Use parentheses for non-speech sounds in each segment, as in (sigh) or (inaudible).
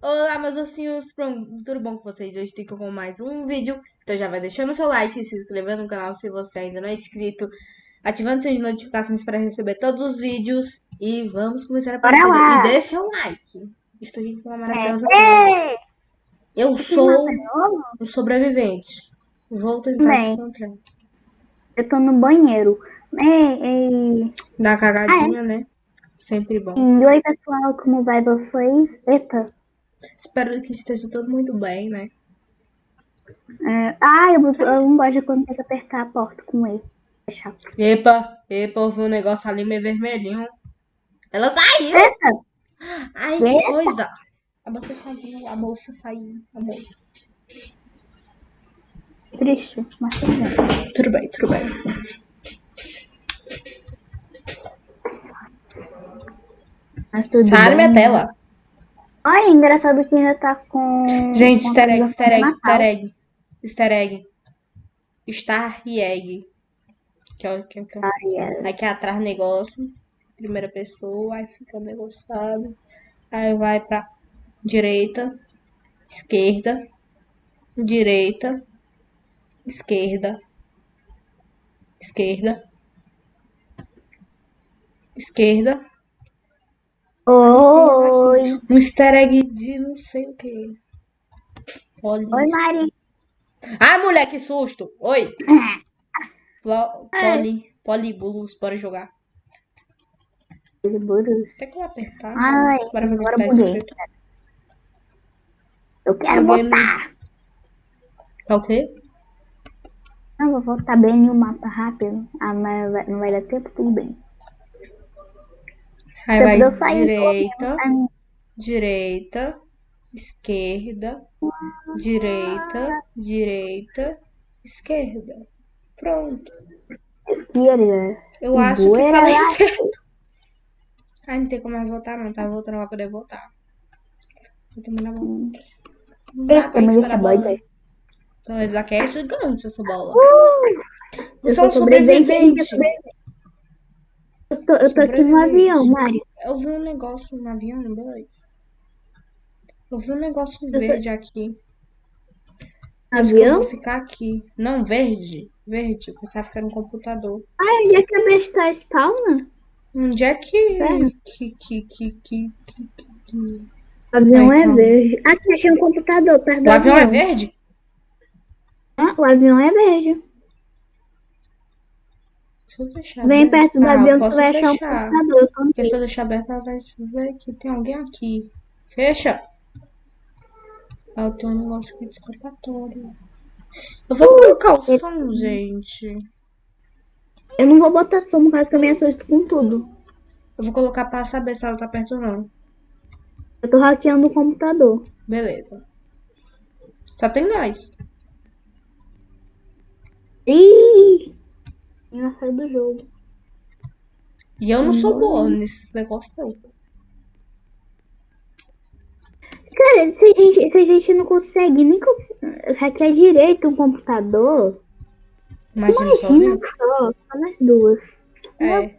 Olá, meus ossinhos, tudo bom com vocês? Hoje estou com mais um vídeo, então já vai deixando seu like, se inscrevendo no canal se você ainda não é inscrito, ativando suas notificações para receber todos os vídeos e vamos começar a partida. E deixa o like. Estou aqui com uma maravilhosa é. Eu sou um sobrevivente. Vou tentar Bem, te encontrar. Eu tô no banheiro. É, é... Dá cagadinha, ah, é? né? Sempre bom. oi, pessoal, como vai vocês? Eita. Espero que esteja tudo muito bem, né? É... Ah, eu, eu não gosto quando tem que apertar a porta com ele. Epa, epa, eu vi um negócio ali meio vermelhinho. Ela saiu! Eita. Ai, que coisa! A moça saiu, a moça saiu, a moça. Triste, mas tudo bem. Tudo bem, tudo bem. Sai minha tela. Olha, engraçado que ainda tá com. Gente, com easter egg, easter egg, easter egg. Easter egg. Star e egg. Que é, que, é, que, é. Aqui atrás negócio. Primeira pessoa, aí fica negociado. Aí vai pra direita, esquerda, direita, esquerda, esquerda, esquerda, Oi. Um easter egg de não sei o que. Oi, Mari. Ah, mulher, que susto. Oi. (laughs) Poli, polibulus, bora jogar. Polibulus. Tem que apertar. Ai, bora ver agora tá Eu quero votar. Tá o quê? Não, vou voltar bem no mapa rápido. Ah, mas não vai dar tempo, tudo bem. Aí vai direita, direita, esquerda, direita, direita, esquerda. Pronto. Esquerda. Eu acho que falei certo. Ai, não tem como mais voltar, não. Tá voltando pra poder voltar. Vou terminar a volta. Não dá pra esperar a bola. Então, essa aqui é gigante, essa bola. Uh, Você é um sobrevivente. sobrevivente. Eu tô, eu tô aqui no avião, Mário. Eu vi um negócio no avião, beleza. Eu vi um negócio verde aqui. Avião? vou ficar aqui. Não, verde. Verde. Eu pensava que era um computador. Ah, onde é que a besta spawna? Onde é que. É. Que, que, que, que, que, O avião ah, é verde. Aqui achei um computador perto do O avião, é verde? Ah, o avião é verde. Deixa eu deixar Vem aberto. perto do ah, avião que vai achar um computador. Porque se eu deixar aberto, ela vai ver que tem alguém aqui. Fecha! Ah, tem um negócio aqui de escapatório. Eu vou colocar o som, gente. Eu não vou botar som, porque eu também assusto com tudo. Eu vou colocar pra saber se ela tá perto ou não. Eu tô hackeando o computador. Beleza. Só tem nós. Ih! Ela saiu do jogo. E eu não sou boa nesses negócios, não. Cara, se a gente, se a gente não consegue nem hackear direito um computador. Imagina, imagina só, só nas duas. É.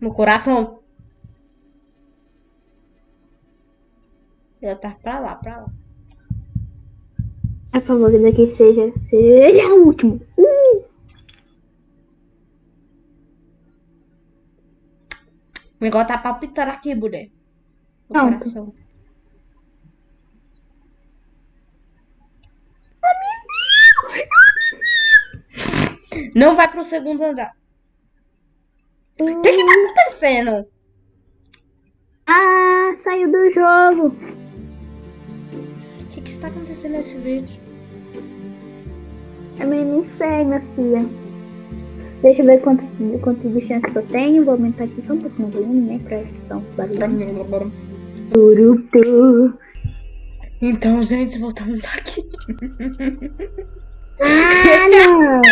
No coração. Ela tá pra lá, pra lá. A favor daqui seja, seja o último. Uh! O negócio tá palpitando aqui, mulher. No Pronto. coração. Não vai pro segundo andar. O que que tá acontecendo? Ah, saiu do jogo que, que está acontecendo nesse vídeo? Também não sei, minha filha. Deixa eu ver quantos, quantos bichinhos eu tenho. Vou aumentar aqui só um pouquinho o volume, né? Pra questão barulho. Então, gente, voltamos aqui. Ah, (laughs) não!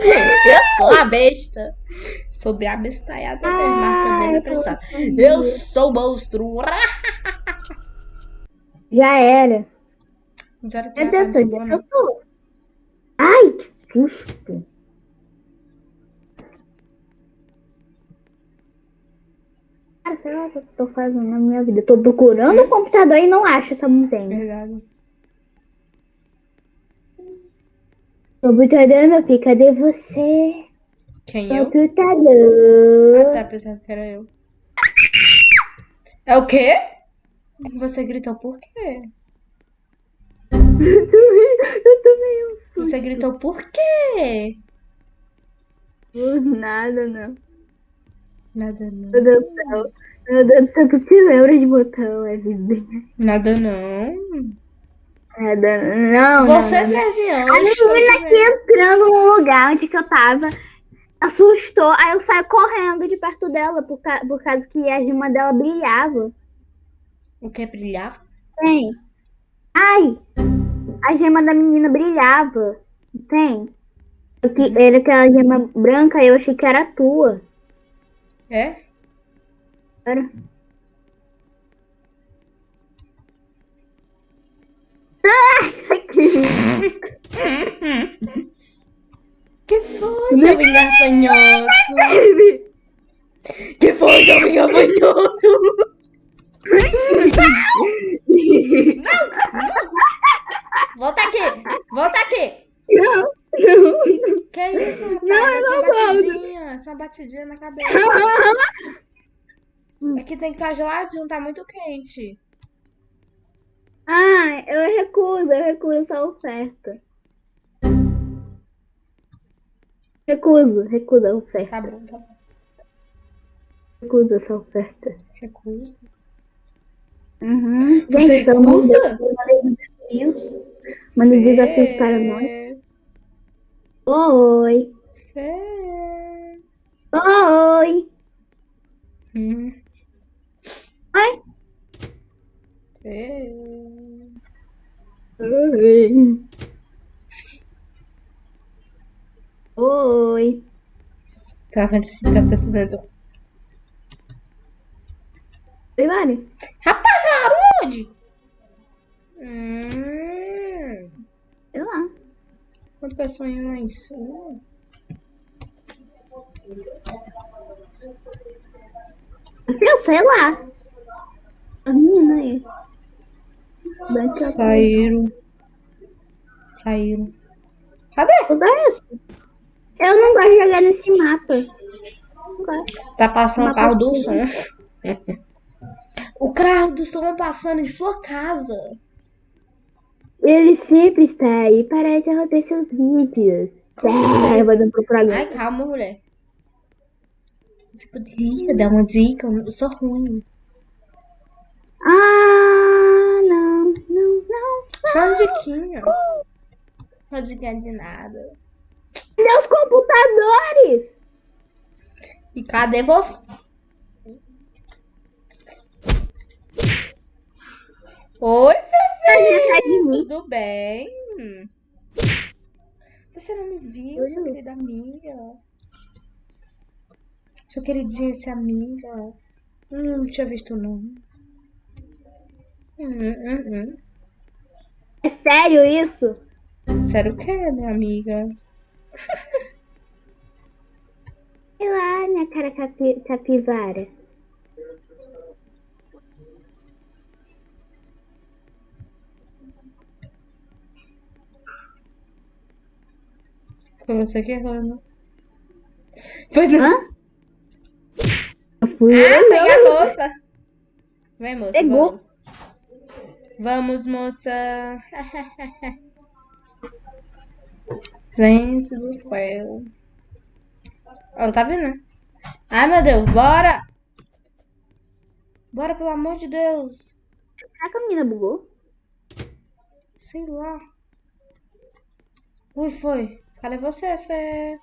eu sou a besta. Sobre a bestalhada ah, mesmo, também não precisa. Eu sou o monstro. Já era. (laughs) Já era Meu Deus, onde eu tô? Ai, que susto. Sei lá o que eu tô fazendo na minha vida. Tô procurando o computador e não acho essa montanha. Verdade. Computador, meu filho, cadê você? Quem eu? Computador. Ah, tá, pensando que era eu. É o quê? Você gritou por quê? (laughs) Eu também eu Você gritou por quê? Por nada, não. Nada não. Meu Deus do céu. Meu Deus do céu, tu se lembra de botão, é vida. Nada não. Nada, não. Você. Serginho, A menina aqui entrando no lugar onde eu tava, assustou, aí eu saí correndo de perto dela, por, ca- por causa que a gema dela brilhava. O que brilhava? Tem. Ai! A gema da menina brilhava. Tem. Era aquela gema branca e eu achei que era tua. É? Era. Que foi, jovem gafanhoto? Que foi, jovem gafanhoto? Volta aqui! Volta aqui! Não, não. Que isso, rapaz? Não, eu é só não. É só uma batidinha na cabeça. (laughs) Aqui tem que estar geladinho, tá muito quente. Ah, eu recuso, eu recuso essa oferta. Recuso, recuso a oferta. Tá bom, tá bom. Recuso essa oferta. Recuso. Uhum. Você Gente, recusa? Desafios. Mandem desafios para nós. Oi. Fê. Oi. Hum. Oi. Fê. Oi. Oi. Tá vendo se tá precisando. Oi, Mari. Rapaz, aonde? Hum. Sei lá. Uma pessoa indo lá em cima. Eu sei lá. A menina aí. Daqui a Saíram. Saíram. Cadê? isso. Eu não gosto de jogar nesse mapa. Tá passando o carro do som. (laughs) O carro do som passando em sua casa. Ele sempre está aí para interromper seus vídeos. É, eu vou dando pro programa. Ai, calma, mulher. Você poderia dar uma dica? Eu sou ruim. Ah, não, não, não. Só uma diquinha. Não dica de nada. Os computadores? E cadê você? Oi, de mim. tudo bem? Você não me viu, sua querida amiga? Sua queridinha, essa amiga. Hum, não tinha visto, não. Hum, hum, hum. É sério isso? Sério o que, minha amiga? (laughs) Sei lá, minha cara capi capivara. Foi você que errou, não? Foi não. Hã? Ah, pega a moça. Vem, moça, Pegou. vamos. Vamos, moça. (laughs) Gente do céu. Ela tá vindo, né? Ai, meu Deus, bora! Bora, pelo amor de Deus. Será que a menina bugou? Sei lá. Ui, foi. Cadê você, Fê?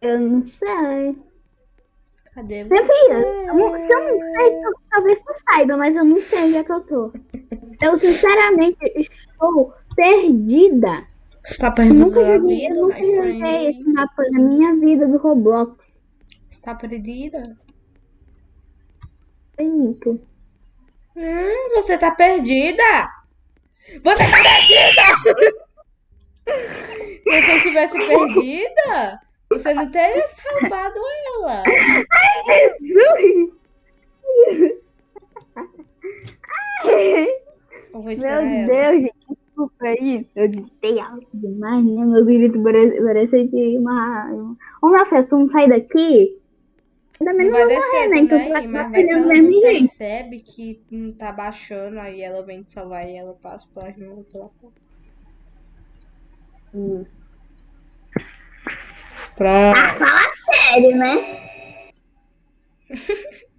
Eu não sei. Cadê Minha você? filha, eu não- se eu não sei, tal- talvez tu saiba, mas eu não sei onde é que eu tô. Eu sinceramente estou perdida. Você tá Eu perdendo nunca joguei, vida, eu nunca joguei esse mapa na minha vida do Roblox. Você tá perdida? Bonito. Hum, você tá perdida? Você tá perdida! (laughs) Se você estivesse perdida, Você não teria salvado ela. Meu ela. Deus, gente, desculpa aí. Eu gritei alto demais, né? Meu grito parece, parece de uma. Ô, meu filho, se não sair daqui, também Não vai descer morrer, né? Então tu também, vai mas vai que atrapalhando ela mesmo percebe que não tá baixando, aí ela vem te salvar e ela passa pela janela pela porta. Hum. Pronto. Ah, fala sério, né? (laughs)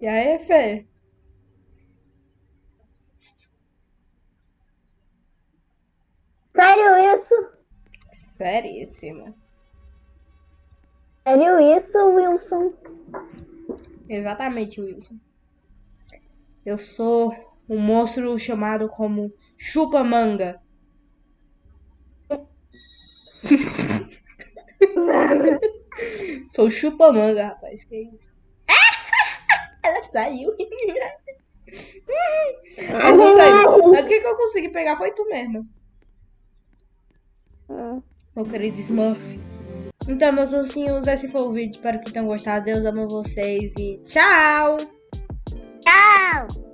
E aí, Fê? Sério isso? Seríssimo. Sério isso, Wilson? Exatamente, Wilson. Eu sou um monstro chamado como Chupa-Manga. (laughs) (laughs) Sou Chupa-Manga, rapaz. Que isso? Ela saiu. Mas não saiu. Mas o que, que eu consegui pegar foi tu mesmo. Meu querido Smurf. Então, meus ursinhos, esse foi o vídeo. Espero que tenham gostado. Deus ama vocês e tchau! Tchau!